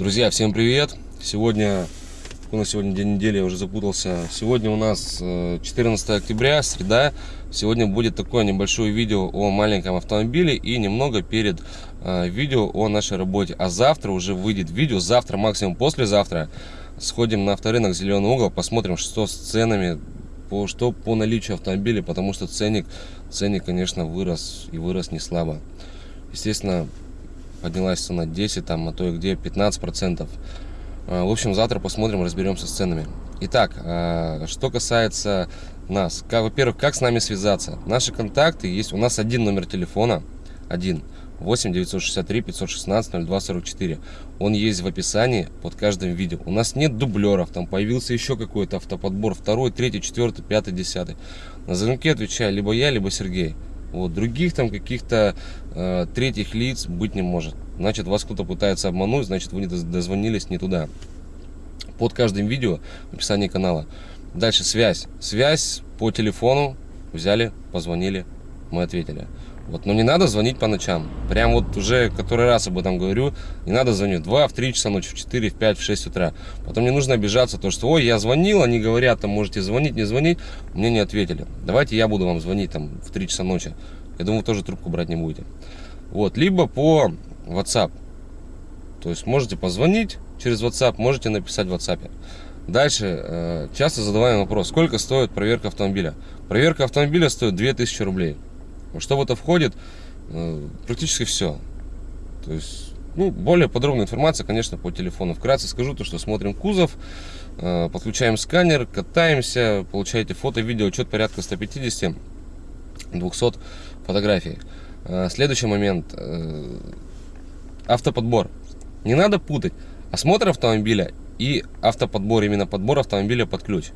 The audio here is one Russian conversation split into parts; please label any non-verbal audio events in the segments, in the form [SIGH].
Друзья, всем привет! Сегодня, у нас сегодня день недели, я уже запутался. Сегодня у нас 14 э, октября, среда. Сегодня будет такое небольшое видео о маленьком автомобиле и немного перед э, видео о нашей работе. А завтра уже выйдет видео, завтра, максимум послезавтра, сходим на авторынок Зеленый угол, посмотрим, что с ценами, по, что по наличию автомобиля, потому что ценник, ценник, конечно, вырос и вырос не слабо. Естественно, поднялась цена 10, там, а то и где 15 процентов. А, в общем, завтра посмотрим, разберемся с ценами. Итак, а, что касается нас. Во-первых, как с нами связаться? Наши контакты есть. У нас один номер телефона. Один. 8 963 516 0244. Он есть в описании под каждым видео. У нас нет дублеров, там появился еще какой-то автоподбор, второй, третий, четвертый, пятый, десятый. На звонки отвечаю либо я, либо Сергей. Вот, других там каких-то э, третьих лиц быть не может. Значит, вас кто-то пытается обмануть, значит, вы не дозвонились не туда. Под каждым видео в описании канала. Дальше связь. Связь по телефону взяли, позвонили, мы ответили. Вот, но не надо звонить по ночам. Прям вот уже который раз об этом говорю. Не надо звонить в 2, в 3 часа ночи, в 4, в 5, в 6 утра. Потом не нужно обижаться, то что, ой, я звонил, они говорят, там можете звонить, не звонить. Мне не ответили. Давайте я буду вам звонить там в 3 часа ночи. Я думаю, тоже трубку брать не будете. Вот, либо по WhatsApp. То есть можете позвонить через WhatsApp, можете написать в WhatsApp. Дальше, э, часто задаваем вопрос, сколько стоит проверка автомобиля? Проверка автомобиля стоит 2000 рублей. Что в это входит? Э, практически все. То есть, ну, более подробная информация, конечно, по телефону. Вкратце скажу то, что смотрим кузов, э, подключаем сканер, катаемся, получаете фото, видео, отчет порядка 150-200 фотографий. Э, следующий момент. Автоподбор. Не надо путать осмотр автомобиля и автоподбор, именно подбор автомобиля под ключ.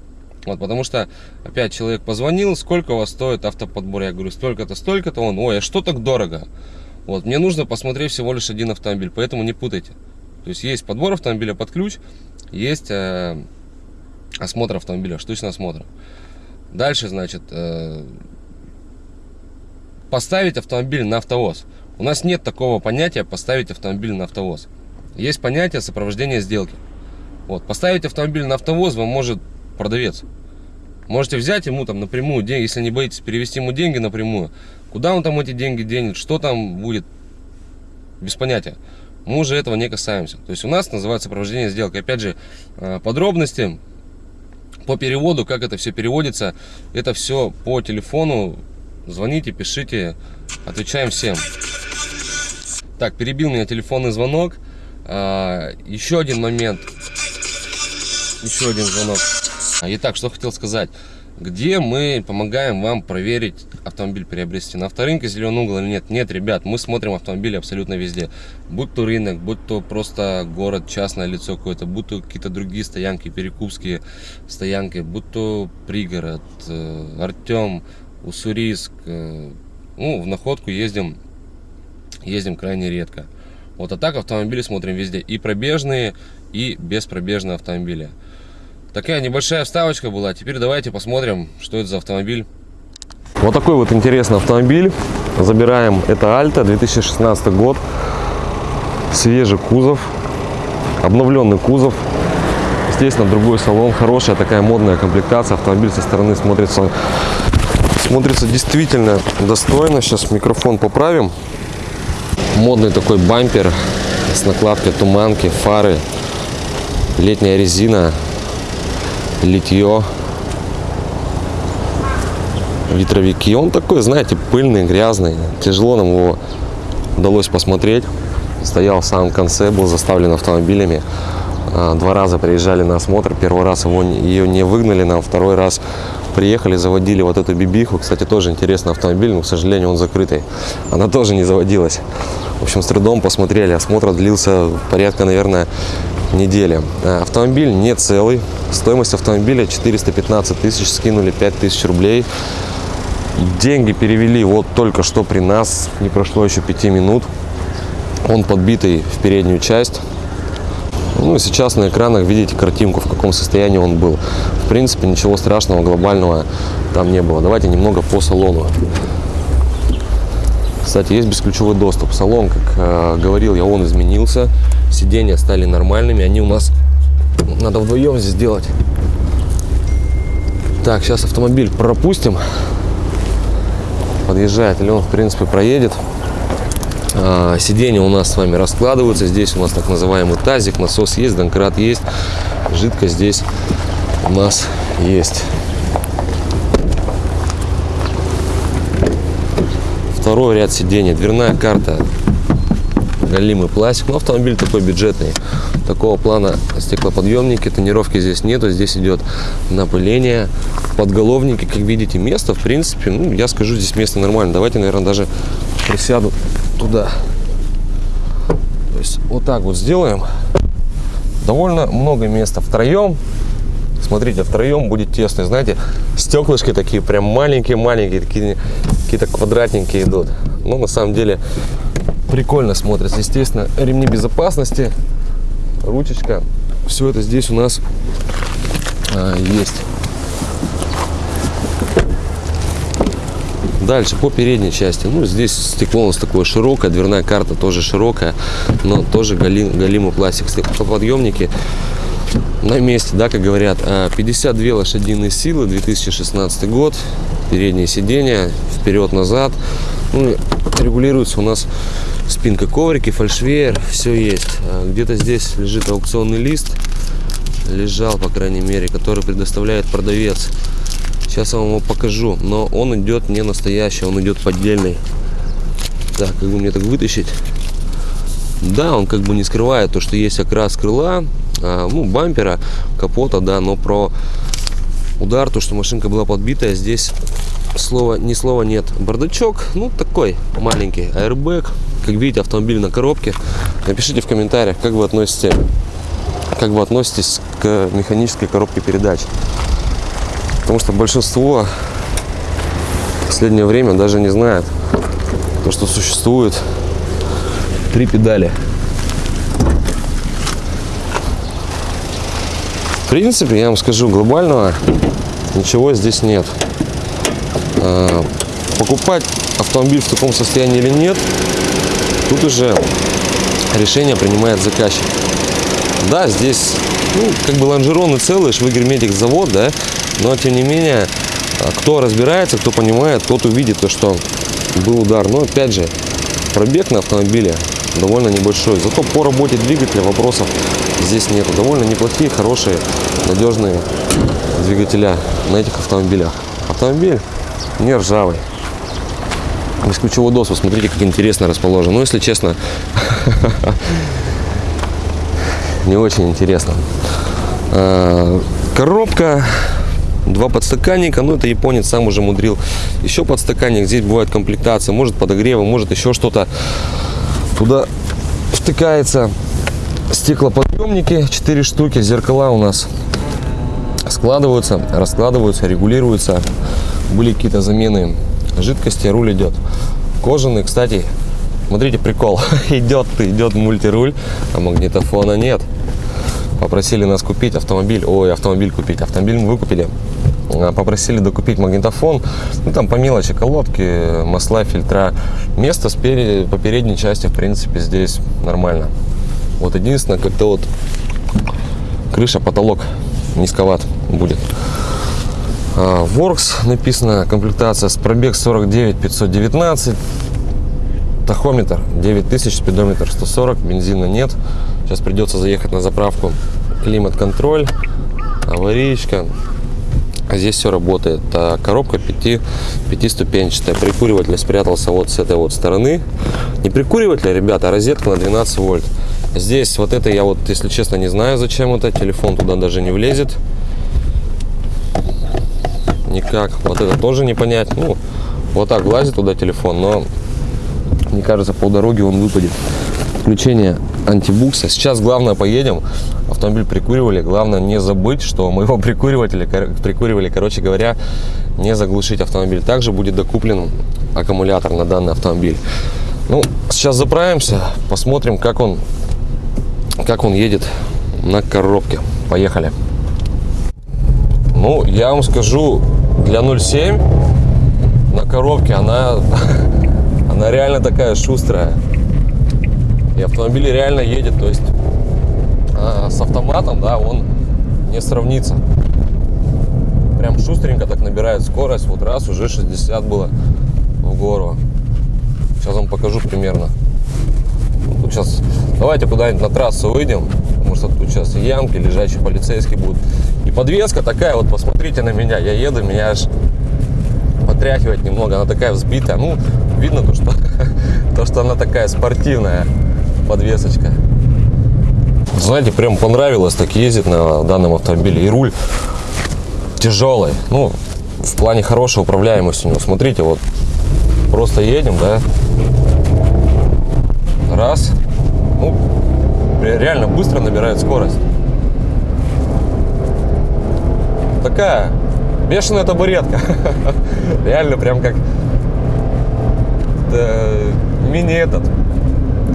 Вот, потому что опять человек позвонил, сколько у вас стоит автоподбор? Я говорю, столько-то, столько-то. Он, ой, а что так дорого? Вот, мне нужно посмотреть всего лишь один автомобиль, поэтому не путайте. То есть есть подбор автомобиля под ключ, есть э, осмотр автомобиля, штучный осмотр. Дальше, значит, э, поставить автомобиль на автовоз. У нас нет такого понятия поставить автомобиль на автовоз. Есть понятие сопровождения сделки. Вот, поставить автомобиль на автовоз вам может продавец. Можете взять ему там напрямую деньги, если не боитесь перевести ему деньги напрямую. Куда он там эти деньги денет, что там будет, без понятия. Мы уже этого не касаемся. То есть у нас называется сопровождение сделки. Опять же, э, подробности по переводу, как это все переводится, это все по телефону. Звоните, пишите, отвечаем всем. Так, перебил меня телефонный звонок. А, еще один момент. Еще один звонок. Итак, что хотел сказать. Где мы помогаем вам проверить автомобиль приобрести? На авторынке зеленый угол или нет? Нет, ребят, мы смотрим автомобили абсолютно везде. Будь то рынок, будь то просто город, частное лицо какое-то, будь то какие-то другие стоянки, перекупские стоянки, будь то пригород, э, Артем, Уссурийск. Э, ну, в находку ездим, ездим крайне редко. Вот а так автомобили смотрим везде. И пробежные, и беспробежные автомобили. Такая небольшая вставочка была. Теперь давайте посмотрим, что это за автомобиль. Вот такой вот интересный автомобиль. Забираем. Это Альта, 2016 год. Свежий кузов. Обновленный кузов. Естественно, другой салон. Хорошая такая модная комплектация. Автомобиль со стороны смотрится, смотрится действительно достойно. Сейчас микрофон поправим. Модный такой бампер с накладкой туманки, фары, летняя резина, литье, ветровики. Он такой, знаете, пыльный, грязный. Тяжело нам его удалось посмотреть. Стоял в самом конце, был заставлен автомобилями. А, два раза приезжали на осмотр. Первый раз его, ее не выгнали нам, второй раз приехали, заводили вот эту бибиху. Кстати, тоже интересный автомобиль, но, к сожалению, он закрытый. Она тоже не заводилась. В общем, с трудом посмотрели. Осмотр длился порядка, наверное, недели. Э, автомобиль не целый. Стоимость автомобиля 415 тысяч, скинули 5 тысяч рублей. Деньги перевели вот только что при нас, не прошло еще 5 минут. Он подбитый в переднюю часть. Ну сейчас на экранах видите картинку, в каком состоянии он был. В принципе, ничего страшного, глобального там не было. Давайте немного по салону. Кстати, есть бесключевой доступ. Салон, как э, говорил я, он изменился. Сиденья стали нормальными. Они у нас надо вдвоем здесь делать. Так, сейчас автомобиль пропустим. Подъезжает, или он, в принципе, проедет. А, сиденья у нас с вами раскладываются. Здесь у нас так называемый тазик, насос есть, донкрат есть. Жидкость здесь у нас есть. Второй ряд сидений. Дверная карта. Галимый пластик. Но автомобиль такой бюджетный. Такого плана стеклоподъемники. Тонировки здесь нету. Здесь идет напыление. Подголовники, как видите, место, в принципе, ну, я скажу, здесь место нормально. Давайте, наверное, даже присяду туда. То есть вот так вот сделаем. Довольно много места втроем. Смотрите, втроем будет тесно. Знаете, стеклышки такие прям маленькие-маленькие, такие какие-то квадратненькие идут. Но на самом деле прикольно смотрится. Естественно, ремни безопасности, ручечка. Все это здесь у нас а, есть. Дальше по передней части. Ну, здесь стекло у нас такое широкое, дверная карта тоже широкая, но тоже галим, галимый пластик. Стеклоподъемники на месте, да, как говорят. 52 а, лошадиные силы, 2016 год. Переднее сиденье, вперед-назад. Ну, регулируется у нас спинка коврики, фальшвеер, все есть. А, где-то здесь лежит аукционный лист, лежал, по крайней мере, который предоставляет продавец. Сейчас я вам его покажу. Но он идет не настоящий, он идет поддельный. Так, как бы мне так вытащить? Да, он как бы не скрывает то, что есть окрас крыла, ну, бампера, капота, да, но про удар, то, что машинка была подбитая, здесь слова, ни слова нет. Бардачок, ну, такой маленький, airbag. Как видите, автомобиль на коробке. Напишите в комментариях, как вы относитесь, как вы относитесь к механической коробке передач. Потому что большинство в последнее время даже не знает, то, что существует три педали. Принципе, я вам скажу, глобального ничего здесь нет. А, покупать автомобиль в таком состоянии или нет, тут уже решение принимает заказчик. Да, здесь ну, как бы лонжероны целые, швы герметик завод, да, но, тем не менее, а, кто разбирается, кто понимает, тот увидит то, что был удар. Но, опять же, пробег на автомобиле довольно небольшой. Зато по работе двигателя вопросов здесь нету. Довольно неплохие, хорошие, надежные двигателя на этих автомобилях. Автомобиль не ржавый. Бесключевой доступ, смотрите, как интересно расположен. Ну, если честно, [LAUGHS] не очень интересно. А, коробка два подстаканника, ну это японец сам уже мудрил. Еще подстаканник, здесь бывает комплектация, может подогрева, может еще что-то. Туда втыкается стеклоподъемники, 4 штуки, зеркала у нас складываются, раскладываются, регулируются. Были какие-то замены жидкости, руль идет. Кожаный, кстати, смотрите, прикол, [LAUGHS] идет, идет мультируль, а магнитофона нет. Попросили нас купить автомобиль, ой, автомобиль купить, автомобиль мы выкупили а, попросили докупить магнитофон. Ну, там по мелочи колодки, масла, фильтра. Место спереди, по передней части, в принципе, здесь нормально. Вот единственное, как-то вот крыша, потолок низковат будет. А, Works написано, комплектация с пробег 49 519. Тахометр 9000, спидометр 140, бензина нет. Сейчас придется заехать на заправку. Климат-контроль, аварийка, а здесь все работает. А коробка 5, 5 Прикуриватель спрятался вот с этой вот стороны. Не прикуриватель, ребята, розетка на 12 вольт. Здесь вот это я вот, если честно, не знаю, зачем это. Телефон туда даже не влезет. Никак. Вот это тоже не понять. Ну, вот так влазит туда телефон, но мне кажется, по дороге он выпадет. Включение антибукса. Сейчас главное поедем, автомобиль прикуривали. Главное не забыть, что мы его [LAUGHS] прикуривали, прикуривали, короче говоря, не заглушить автомобиль. Также будет докуплен аккумулятор на данный автомобиль. Ну, сейчас заправимся, посмотрим, как он, как он едет на коробке. Поехали. Ну, я вам скажу, для 0.7 на коробке она, [LAUGHS] Она реально такая шустрая. И автомобиль реально едет, то есть а, с автоматом, да, он не сравнится. Прям шустренько так набирает скорость. Вот раз уже 60 было в гору. Сейчас вам покажу примерно. Сейчас давайте куда-нибудь на трассу выйдем. Потому что тут сейчас ямки, лежачий полицейский будут. И подвеска такая, вот посмотрите на меня. Я еду, меня аж потряхивает немного. Она такая взбитая. Ну, видно то, что, [LAUGHS] то, что она такая спортивная подвесочка. Знаете, прям понравилось так ездить на данном автомобиле. И руль тяжелый. Ну, в плане хорошей управляемости у него. Смотрите, вот просто едем, да. Раз. Ну, реально быстро набирает скорость. Такая бешеная табуретка. [LAUGHS] Реально прям как мини этот,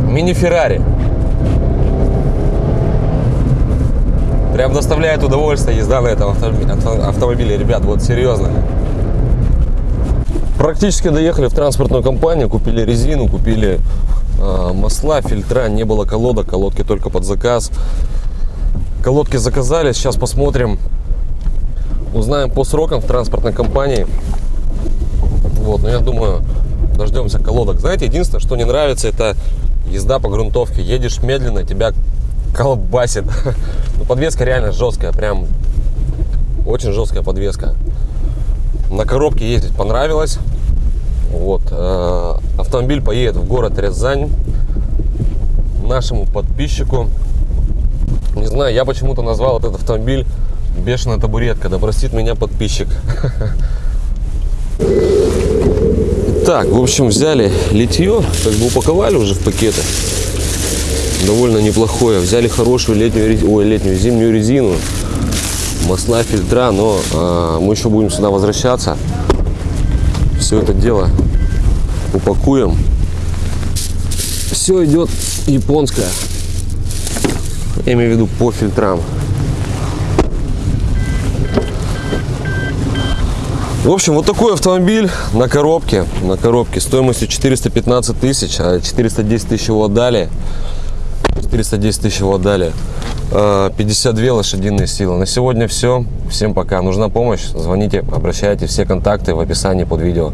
мини Феррари. Прям доставляет удовольствие езда на этом автомобиле, ребят, вот серьезно. Практически доехали в транспортную компанию, купили резину, купили масла, фильтра, не было колодок, колодки только под заказ. Колодки заказали, сейчас посмотрим, узнаем по срокам в транспортной компании. Вот, но я думаю, дождемся колодок. Знаете, единственное, что не нравится, это езда по грунтовке. Едешь медленно, тебя колбасит. [LAUGHS] Но подвеска реально жесткая, прям очень жесткая подвеска. На коробке ездить понравилось. Вот. Э, автомобиль поедет в город Рязань нашему подписчику. Не знаю, я почему-то назвал этот автомобиль бешеная табуретка. Да простит меня подписчик. [LAUGHS] Так, в общем, взяли литье, как бы упаковали уже в пакеты довольно неплохое. Взяли хорошую летнюю, ой, летнюю зимнюю резину, масла, фильтра, но а, мы еще будем сюда возвращаться. Все это дело упакуем. Все идет японское. Я имею в виду по фильтрам. В общем, вот такой автомобиль на коробке, на коробке стоимостью 415 тысяч, 410 а тысяч его отдали. 410 тысяч его отдали. 52 э, лошадиные силы. На сегодня все. Всем пока. Нужна помощь? Звоните, обращайтесь. Все контакты в описании под видео.